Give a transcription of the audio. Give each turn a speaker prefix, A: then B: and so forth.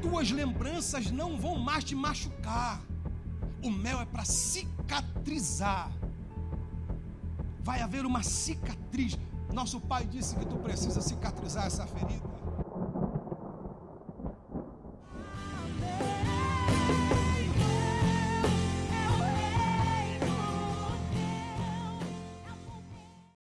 A: tuas lembranças não vão mais te machucar. O mel é para cicatrizar. Vai haver uma cicatriz. Nosso pai disse que tu precisa cicatrizar essa ferida.